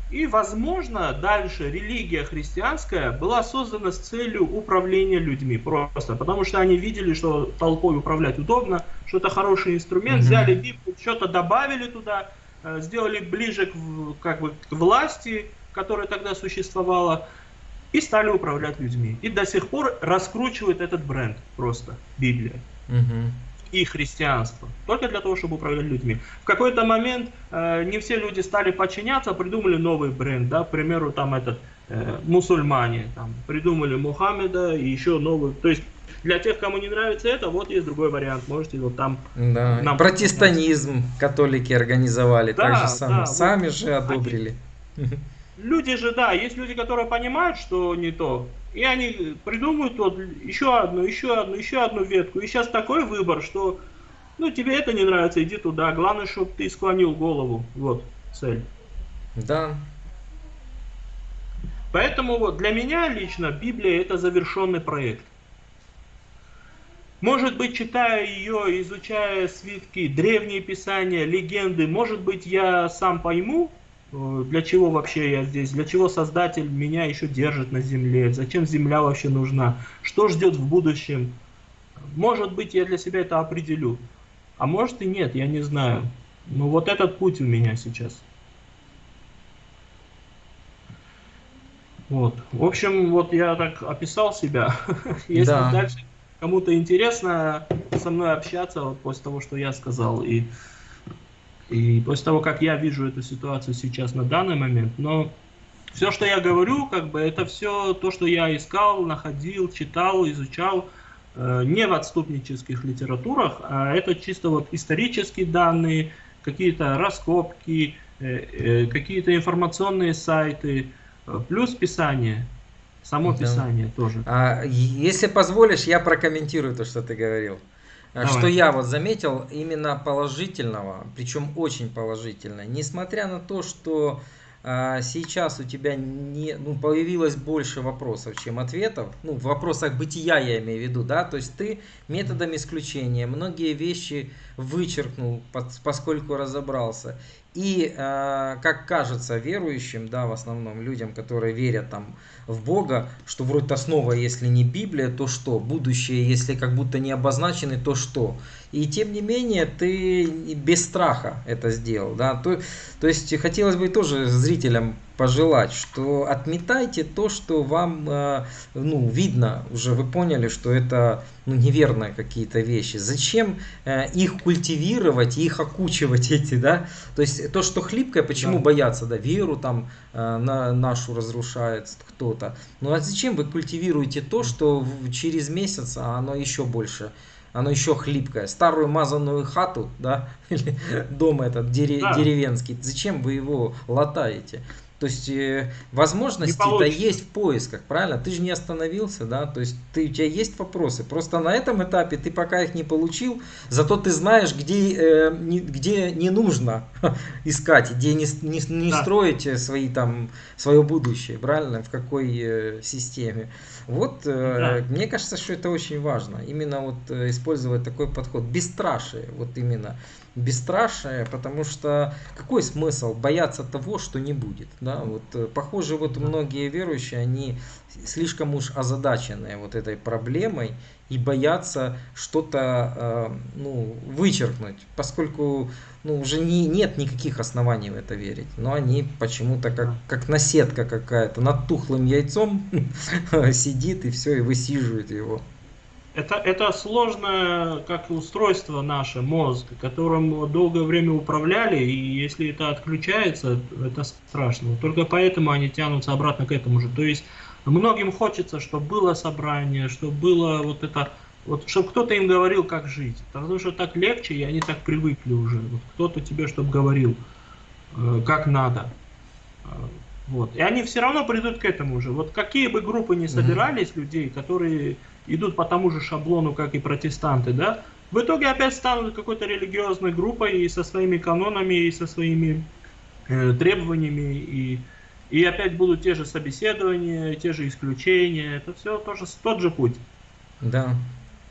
И, возможно, дальше религия христианская была создана с целью управления людьми просто, потому что они видели, что толпой управлять удобно, что это хороший инструмент, mm-hmm. взяли Библию, что-то добавили туда, э, сделали ближе к, как бы, к власти, которая тогда существовала, и стали управлять людьми. И до сих пор раскручивает этот бренд просто, Библия. Угу. И христианство. Только для того, чтобы управлять людьми. В какой-то момент э, не все люди стали подчиняться, придумали новый бренд. Да? К примеру, там этот, э, мусульмане там, придумали Мухаммеда и еще новый. То есть для тех, кому не нравится это, вот есть другой вариант. Можете вот там... Да. Нам Протестанизм католики организовали. Да, так же сами, да, сами вот, же одобрили. Они, Люди же, да, есть люди, которые понимают, что не то, и они придумают вот еще одну, еще одну, еще одну ветку. И сейчас такой выбор, что ну тебе это не нравится, иди туда. Главное, чтобы ты склонил голову. Вот цель. Да. Поэтому вот для меня лично Библия это завершенный проект. Может быть, читая ее, изучая свитки, древние писания, легенды, может быть, я сам пойму, для чего вообще я здесь, для чего Создатель меня еще держит на земле, зачем земля вообще нужна, что ждет в будущем. Может быть, я для себя это определю, а может и нет, я не знаю. Но вот этот путь у меня сейчас. Вот. В общем, вот я так описал себя. Если да. дальше кому-то интересно со мной общаться вот после того, что я сказал, и, и после того, как я вижу эту ситуацию сейчас на данный момент. Но все, что я говорю, как бы это все то, что я искал, находил, читал, изучал, э, не в отступнических литературах, а это чисто вот исторические данные, какие-то раскопки, э, э, какие-то информационные сайты, плюс Писание. Само да. Писание тоже. А, если позволишь, я прокомментирую то, что ты говорил. А, Давай. Что я вот заметил именно положительного, причем очень положительно, несмотря на то, что сейчас у тебя не, ну, появилось больше вопросов, чем ответов, ну, в вопросах бытия я имею в виду, да, то есть ты методом исключения многие вещи вычеркнул, поскольку разобрался. И, а, как кажется верующим, да, в основном людям, которые верят там в Бога, что вроде основа, если не Библия, то что? Будущее, если как будто не обозначены, то что? И тем не менее, ты без страха это сделал. Да? То, то есть, хотелось бы тоже зрителям пожелать, что отметайте то, что вам э, ну, видно, уже вы поняли, что это ну, неверные какие-то вещи. Зачем э, их культивировать, их окучивать эти, да? То есть то, что хлипкое, почему да. бояться, да, веру там э, на нашу разрушает кто-то. Ну а зачем вы культивируете то, что через месяц оно еще больше оно еще хлипкое. Старую мазанную хату, да, или дом этот дере, да. деревенский, зачем вы его латаете? То есть э, возможности-то есть в поисках, правильно? Ты же не остановился, да? То есть ты, у тебя есть вопросы. Просто на этом этапе ты пока их не получил, зато ты знаешь, где, э, не, где не нужно искать, где не, не, не да. строить свои, там, свое будущее, правильно? В какой э, системе. Вот э, да. мне кажется, что это очень важно. Именно вот э, использовать такой подход. Бесстрашие, вот именно бесстрашие, потому что какой смысл бояться того, что не будет? Да? Вот, э, похоже, вот многие верующие, они слишком уж озадачены вот этой проблемой и боятся что-то э, ну, вычеркнуть, поскольку ну, уже не, нет никаких оснований в это верить. Но они почему-то как, как наседка какая-то над тухлым яйцом сидит и все, и высиживает его. Это, это сложное, как устройство наше, мозг, которым долгое время управляли, и если это отключается, это страшно. Только поэтому они тянутся обратно к этому же. То есть многим хочется, чтобы было собрание, чтобы было вот это, вот, чтобы кто-то им говорил, как жить. Потому что так легче, и они так привыкли уже. Вот кто-то тебе, чтобы говорил, э, как надо. Э, вот. И они все равно придут к этому же. Вот какие бы группы ни собирались mm-hmm. людей, которые идут по тому же шаблону, как и протестанты, да, в итоге опять станут какой-то религиозной группой и со своими канонами, и со своими э, требованиями, и, и опять будут те же собеседования, те же исключения. Это все тоже тот же путь. Да.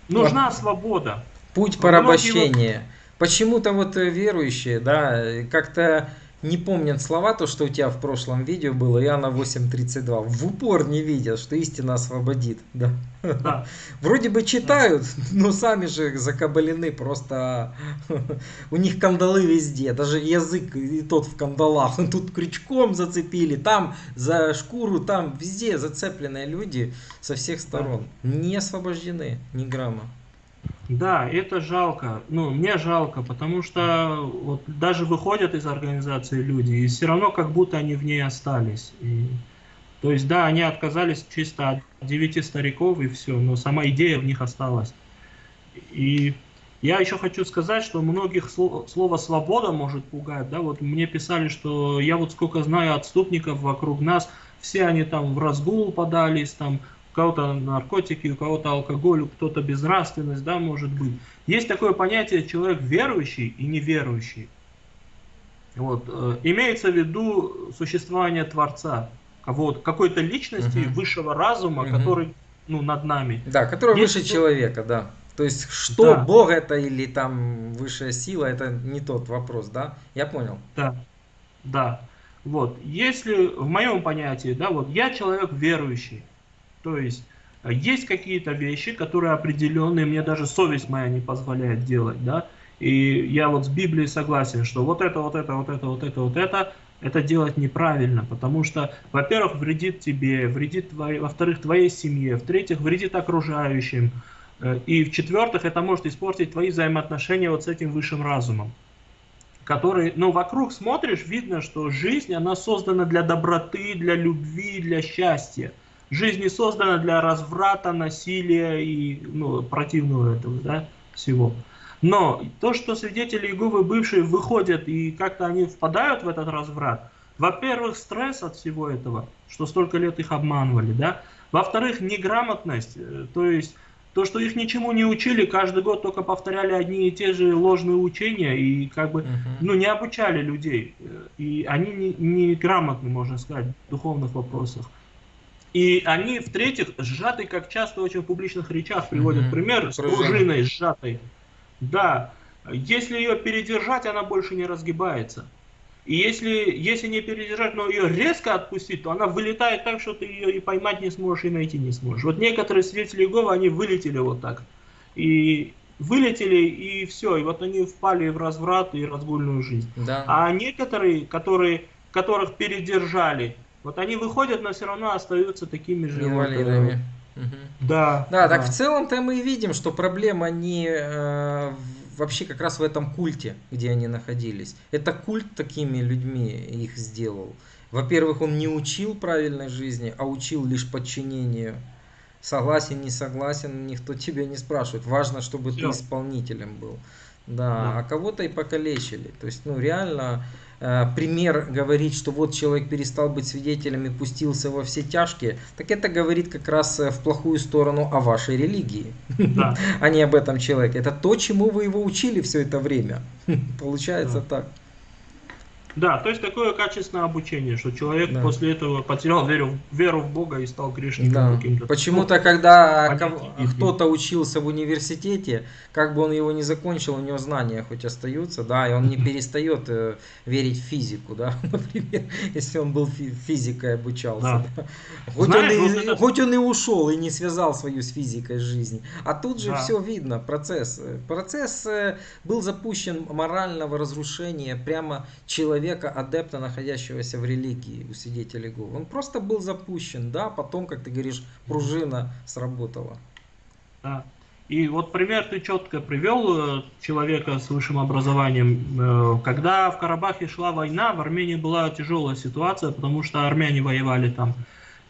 Нужна вот. свобода. Путь порабощения. Почему-то вот э, верующие, да, как-то не помнят слова, то, что у тебя в прошлом видео было, Иоанна 8.32. В упор не видят, что истина освободит. Да. Да. Вроде бы читают, да. но сами же закабалены, просто у них кандалы везде, даже язык и тот в кандалах. Тут крючком зацепили, там за шкуру, там везде зацепленные люди со всех сторон. Да. Не освобождены ни грамма. Да, это жалко. Ну, мне жалко, потому что вот даже выходят из организации люди, и все равно как будто они в ней остались. И, то есть, да, они отказались чисто от девяти стариков и все, но сама идея в них осталась. И я еще хочу сказать, что многих слово «свобода» может пугать. Да? Вот мне писали, что я вот сколько знаю отступников вокруг нас, все они там в разгул подались, там кого-то наркотики, у кого-то алкоголь, у кто-то безнравственность, да, может быть. Есть такое понятие человек верующий и неверующий. Вот. Э, имеется в виду существование Творца, кого-то, какой-то личности угу. высшего разума, угу. который ну, над нами. Да, который Есть выше человека, да. То есть, что да. Бог это или там высшая сила, это не тот вопрос, да? Я понял. Да, да. Вот, если в моем понятии, да, вот я человек верующий, то есть э, есть какие-то вещи, которые определенные, мне даже совесть моя не позволяет делать, да, и я вот с Библией согласен, что вот это, вот это, вот это, вот это, вот это, это делать неправильно, потому что, во-первых, вредит тебе, вредит, твоей, во-вторых, твоей семье, в-третьих, вредит окружающим, Э, и в-четвертых, это может испортить твои взаимоотношения вот с этим высшим разумом который, ну, вокруг смотришь, видно, что жизнь, она создана для доброты, для любви, для счастья. Жизнь не создана для разврата, насилия и, ну, противного этого, да, всего. Но то, что свидетели Иеговы бывшие выходят и как-то они впадают в этот разврат, во-первых, стресс от всего этого, что столько лет их обманывали, да. Во-вторых, неграмотность, э, то есть то, что их ничему не учили, каждый год только повторяли одни и те же ложные учения и как бы, uh-huh. ну, не обучали людей. И они не, не грамотны, можно сказать, в духовных вопросах. И они, в-третьих, сжаты, как часто очень в публичных речах приводят uh-huh. пример, с пружиной сжатой. Да, если ее передержать, она больше не разгибается. И если, если не передержать, но ее резко отпустить, то она вылетает так, что ты ее и поймать не сможешь, и найти не сможешь. Вот некоторые свидетели Иеговы, они вылетели вот так. И вылетели, и все. И вот они впали в разврат и разгульную жизнь. Да. А некоторые, которые, которых передержали, вот они выходят, но все равно остаются такими же. Инвалидами. Вот, угу. Да, да. Да, так в целом-то мы и видим, что проблема не э, вообще как раз в этом культе, где они находились. Это культ такими людьми их сделал. Во-первых, он не учил правильной жизни, а учил лишь подчинению. Согласен, не согласен, никто тебя не спрашивает. Важно, чтобы Все. ты исполнителем был. Да, да. а кого-то и покалечили. То есть, ну, реально, Э, пример говорить, что вот человек перестал быть свидетелем и пустился во все тяжкие, так это говорит как раз э, в плохую сторону о вашей религии, да. а не об этом человеке. Это то, чему вы его учили все это время. Получается да. так. Да, то есть такое качественное обучение, что человек да. после этого потерял веру, веру в Бога и стал грешником да. каким-то. Почему-то, когда кто-то учился в университете, как бы он его не закончил, у него знания хоть остаются, да, и он не перестает э, верить в физику, да, например, если он был физикой обучался. Да. Да. Хоть, Знаешь, он и, вот это... хоть он и ушел и не связал свою с физикой жизнь. А тут же да. все видно, процесс. Процесс э, был запущен морального разрушения прямо человека человека, адепта, находящегося в религии у свидетелей Иеговы. Он просто был запущен, да, потом, как ты говоришь, пружина сработала. Да. И вот пример ты четко привел э, человека с высшим образованием. Э, когда в Карабахе шла война, в Армении была тяжелая ситуация, потому что армяне воевали там.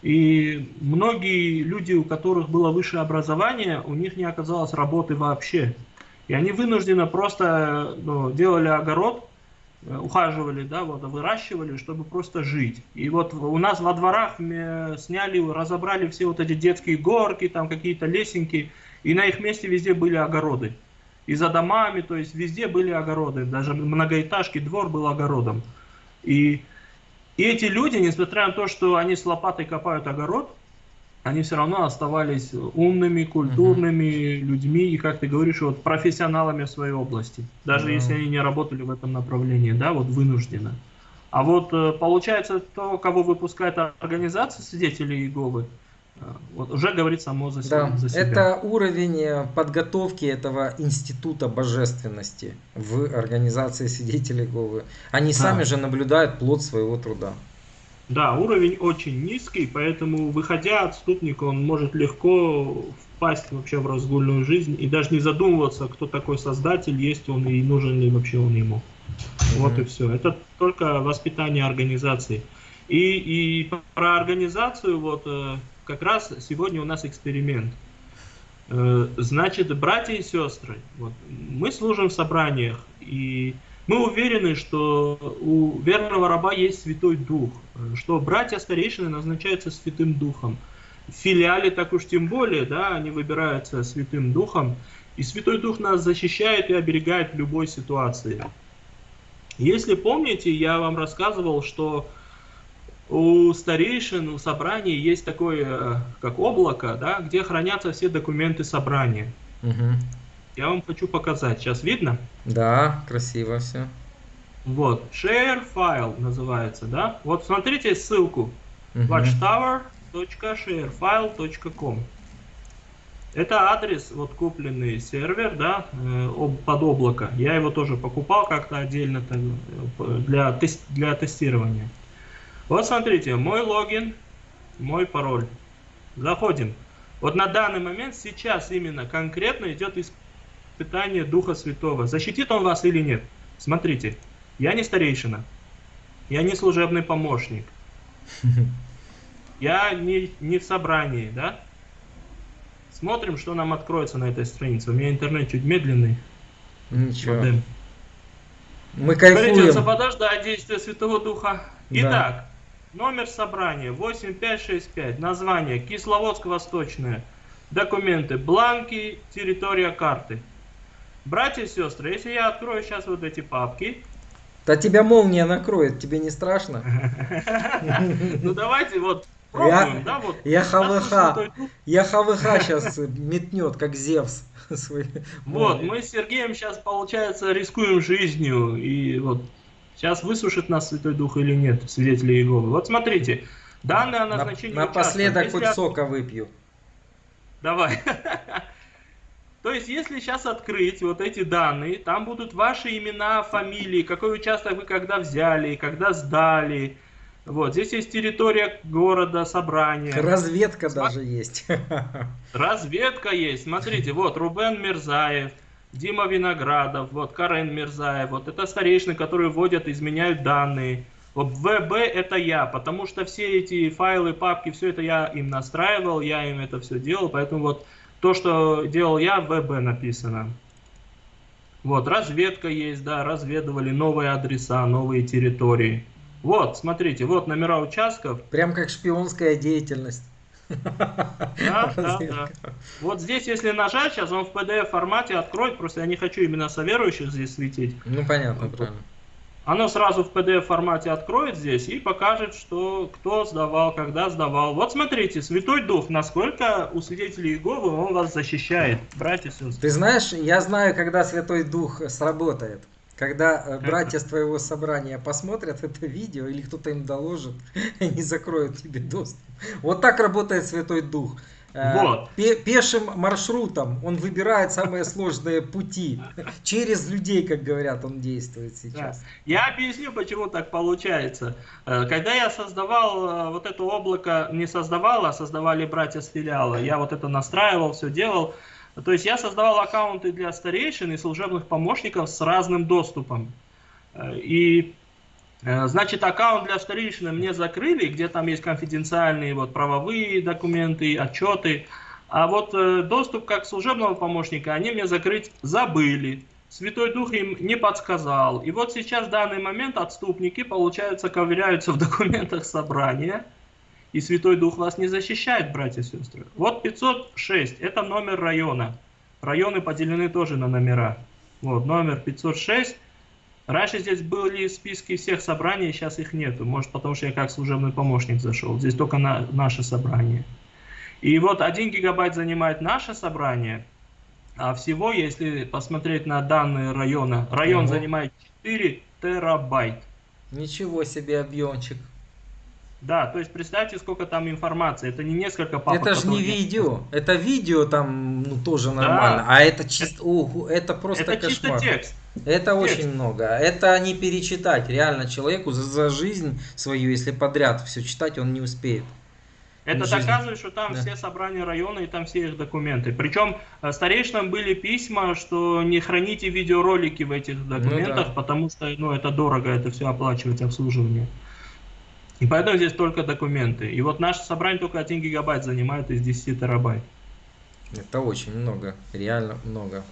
И многие люди, у которых было высшее образование, у них не оказалось работы вообще. И они вынуждены просто ну, делали огород, Э, ухаживали, да, вот, выращивали, чтобы просто жить. И вот у нас во дворах сняли, разобрали все вот эти детские горки, там какие-то лесенки, и на их месте везде были огороды. И за домами, то есть везде были огороды, даже многоэтажки, двор был огородом. И, и эти люди, несмотря на то, что они с лопатой копают огород, они все равно оставались умными, культурными uh-huh. людьми и, как ты говоришь, вот профессионалами в своей области, даже uh-huh. если они не работали в этом направлении, да, вот вынужденно. А вот э, получается то, кого выпускает организация свидетелей Иеговы, э, вот, уже говорит само за, да, за себя. Это уровень э, подготовки этого института божественности в организации свидетелей Иеговы. Они да. сами же наблюдают плод своего труда. Да, уровень очень низкий, поэтому, выходя отступник, он может легко впасть вообще в разгульную жизнь и даже не задумываться, кто такой создатель, есть он и нужен ли вообще он ему. Mm-hmm. Вот и все. Это только воспитание организации. И, и про организацию, вот э, как раз сегодня у нас эксперимент. Э, значит, братья и сестры, вот, мы служим в собраниях, и мы уверены, что у верного раба есть Святой Дух, что братья старейшины назначаются Святым Духом. В филиале так уж тем более, да, они выбираются Святым Духом, и Святой Дух нас защищает и оберегает в любой ситуации. Если помните, я вам рассказывал, что у старейшин, у собраний есть такое, как облако, да, где хранятся все документы собрания. Угу. Я вам хочу показать. Сейчас видно? Да, красиво все. Вот, share file называется, да? Вот смотрите ссылку. Uh-huh. watchtower.sharefile.com Это адрес, вот купленный сервер, да, э, под облако. Я его тоже покупал как-то отдельно там, э, для, тест, для тестирования. Вот смотрите, мой логин, мой пароль. Заходим. Вот на данный момент, сейчас именно конкретно идет испытание Духа Святого. Защитит он вас или нет? Смотрите, я не старейшина, я не служебный помощник, я не, не в собрании, да? Смотрим, что нам откроется на этой странице. У меня интернет чуть медленный. Ничего. Модем. Мы кайфуем. Придется подождать действия Святого Духа. Итак, да. номер собрания 8565. Название Кисловодск-Восточное. Документы. Бланки. Территория карты. Братья и сестры, если я открою сейчас вот эти папки, да тебя молния накроет, тебе не страшно? Ну давайте вот пробуем, да, вот. Я ХВХ, я ХВХ сейчас метнет, как Зевс. Вот, мы с Сергеем сейчас, получается, рискуем жизнью, и вот сейчас высушит нас Святой Дух или нет, свидетели Иеговы. Вот смотрите, данные о назначении Напоследок хоть сока выпью. Давай. То есть, если сейчас открыть вот эти данные, там будут ваши имена, фамилии, какой участок вы когда взяли, когда сдали. Вот, здесь есть территория города, собрания. Разведка Сма... даже есть. Разведка есть. Смотрите, вот Рубен Мирзаев, Дима Виноградов, вот Карен Мирзаев. Вот это старейшины, которые вводят, изменяют данные. Вот ВБ это я, потому что все эти файлы, папки, все это я им настраивал, я им это все делал, поэтому вот то, что делал я, в ВБ написано. Вот, разведка есть, да, разведывали новые адреса, новые территории. Вот, смотрите, вот номера участков. Прям как шпионская деятельность. Да, да, да. Вот здесь, если нажать, сейчас он в PDF формате откроет, просто я не хочу именно соверующих здесь светить. Ну, понятно, правильно оно сразу в PDF формате откроет здесь и покажет, что кто сдавал, когда сдавал. Вот смотрите, Святой Дух, насколько у свидетелей Иеговы он вас защищает, братья сестры. Ты знаешь, я знаю, когда Святой Дух сработает. Когда э, братья с твоего собрания посмотрят это видео или кто-то им доложит, они закроют тебе доступ. Вот так работает Святой Дух. Э, вот. Пешим маршрутом он выбирает самые сложные пути. Через людей, как говорят, он действует сейчас. Да. Я объясню, почему так получается. Э, когда я создавал э, вот это облако, не создавал, а создавали братья с филиала, я вот это настраивал, все делал. То есть я создавал аккаунты для старейшин и служебных помощников с разным доступом. И значит, аккаунт для старейшины мне закрыли, где там есть конфиденциальные вот, правовые документы, отчеты. А вот э, доступ как служебного помощника они мне закрыть забыли. Святой Дух им не подсказал. И вот сейчас в данный момент отступники, получается, ковыряются в документах собрания. И Святой Дух вас не защищает, братья и сестры. Вот 506, это номер района. Районы поделены тоже на номера. Вот, номер 506. Раньше здесь были списки всех собраний, сейчас их нету. Может, потому что я как служебный помощник зашел. Здесь только на наше собрание. И вот 1 гигабайт занимает наше собрание, а всего, если посмотреть на данные района, район угу. занимает 4 терабайт. Ничего себе объемчик. Да, то есть представьте, сколько там информации. Это не несколько папок. Это же не видео. Это видео там ну, тоже нормально. Да. А это чисто. Ого, это просто это кошмар. чисто текст. Это текст. очень много. Это не перечитать. Реально человеку за, за жизнь свою, если подряд все читать, он не успеет. Это жизнь. доказывает, что там да. все собрания района и там все их документы. Причем э, старейшинам были письма, что не храните видеоролики в этих ну документах, ну, да. потому что ну, это дорого, это все оплачивать обслуживание. И поэтому здесь только документы. И вот наше собрание только 1 гигабайт занимает из 10 терабайт. Это очень много, реально много.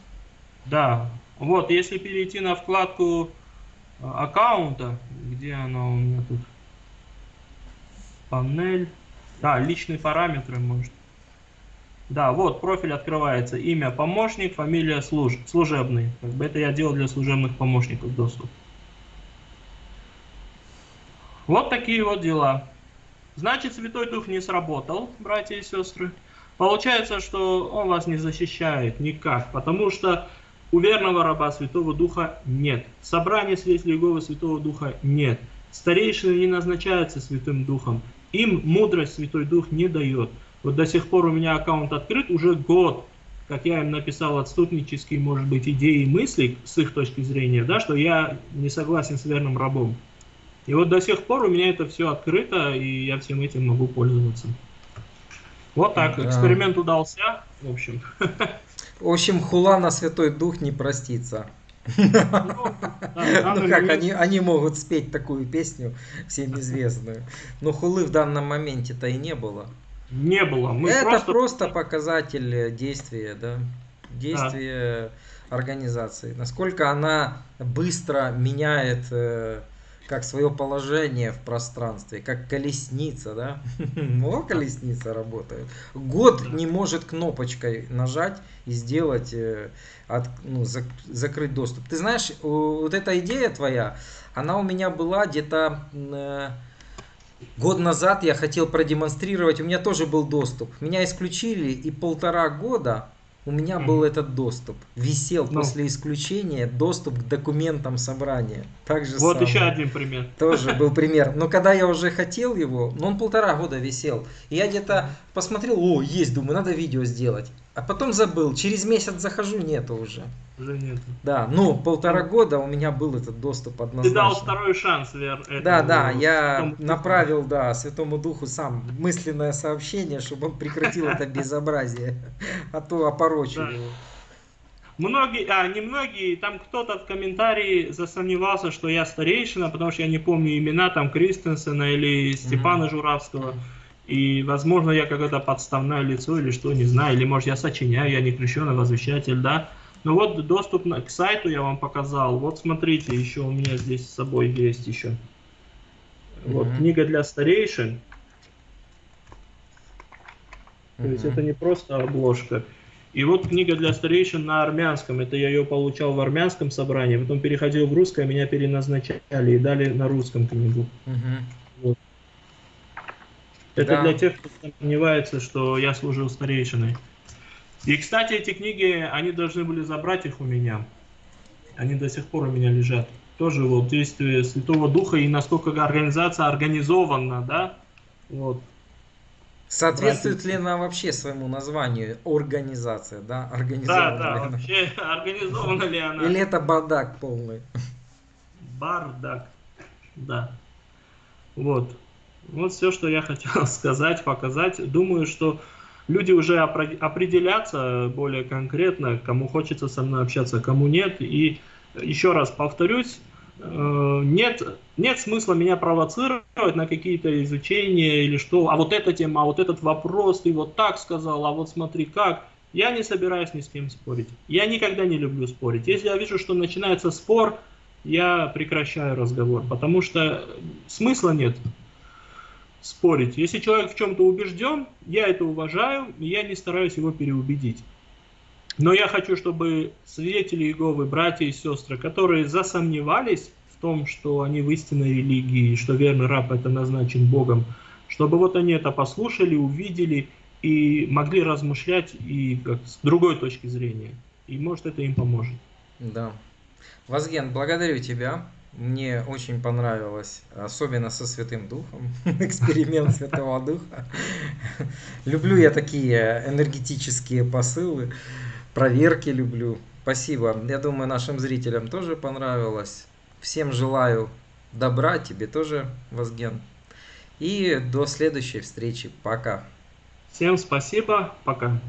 Да, вот если перейти на вкладку э, аккаунта, где она у меня тут? Панель. Да, личные параметры, может. Да, вот профиль открывается. Имя помощник, фамилия служ... служебный. Как бы это я делал для служебных помощников доступ. Вот такие вот дела. Значит, Святой Дух не сработал, братья и сестры. Получается, что он вас не защищает никак, потому что у верного раба Святого Духа нет. Собрание свидетелей Иеговы Святого Духа нет. Старейшины не назначаются Святым Духом. Им мудрость Святой Дух не дает. Вот до сих пор у меня аккаунт открыт уже год, как я им написал отступнические, может быть, идеи и мысли с их точки зрения, да, что я не согласен с верным рабом. И вот до сих пор у меня это все открыто, и я всем этим могу пользоваться. Вот так, Да. эксперимент удался, в общем. В общем, хула на Святой Дух не простится. Ну, да, Ну как, они, они могут спеть такую песню, всем известную. Но хулы в данном моменте-то и не было. Не было. Мы Это просто... просто... показатель действия, да, действия организации. Насколько она быстро меняет э, как свое положение в пространстве, как колесница, да? О, колесница работает. Год не может кнопочкой нажать и сделать, э, от- ну, зак- закрыть доступ. Ты знаешь, вот эта идея твоя, она у меня была где-то э, год назад я хотел продемонстрировать, у меня тоже был доступ. Меня исключили, и полтора года у меня был Мгм. этот доступ. Висел Ну. после исключения доступ к документам собрания. Так же Вот самое. еще один пример. Тоже был пример. Но когда я уже хотел его, ну он полтора года висел. И я где-то посмотрел, о, есть, думаю, надо видео сделать. А потом забыл. Через месяц захожу, нету уже. Уже нет. Да, ну полтора года у меня был этот доступ Ты однозначно. дал второй шанс, Вер. Да, этому да, я Духу. направил, да, Святому Духу сам мысленное сообщение, чтобы он прекратил это безобразие, а то опорочил его. Многие, а не многие, там кто-то в комментарии засомневался, что я старейшина, потому что я не помню имена там Кристенсена или Степана Журавского. И, возможно, я какое-то подставное лицо или что, не знаю, или, может, я сочиняю, я не крещеный возвещатель, да. Ну вот доступ к сайту я вам показал. Вот смотрите, еще у меня здесь с собой есть еще. Вот Мгм. книга для старейшин. То есть это не просто обложка. И вот книга для старейшин на армянском. Это я ее получал в армянском собрании, потом переходил в русское, меня переназначали и дали на русском книгу. Мгм. Это Да. для тех, кто сомневается, что я служил старейшиной. И, кстати, эти книги, они должны были забрать их у меня. Они до сих пор у меня лежат. Тоже вот действие Святого Духа и насколько организация организована, да? Вот. Соответствует ли она вообще своему названию организация, да? Да, Организованная да, ли она? вообще организована ли она? Или это бардак полный? Бардак. Да. Вот. Вот все, что я хотел сказать, показать. Думаю, что люди уже определятся более конкретно, кому хочется со мной общаться, кому нет. И еще раз повторюсь, э, нет, нет смысла меня провоцировать на какие-то изучения или что. А вот эта тема, а вот этот вопрос, ты вот так сказал, а вот смотри как. Я не собираюсь ни с кем спорить. Я никогда не люблю спорить. Если я вижу, что начинается спор, я прекращаю разговор, потому что смысла нет спорить. Если человек в чем-то убежден, я это уважаю, и я не стараюсь его переубедить. Но я хочу, чтобы свидетели Иеговы, братья и сестры, которые засомневались в том, что они в истинной религии, что верный раб это назначен Богом, чтобы вот они это послушали, увидели и могли размышлять и как, с другой точки зрения. И может это им поможет. Да. Вазген, благодарю тебя. Мне очень понравилось, особенно со Святым Духом, эксперимент Святого Духа. Люблю я такие энергетические посылы, проверки люблю. Спасибо. Я думаю, нашим зрителям тоже понравилось. Всем желаю добра, тебе тоже, Вазген. И до следующей встречи. Пока. Всем спасибо, пока.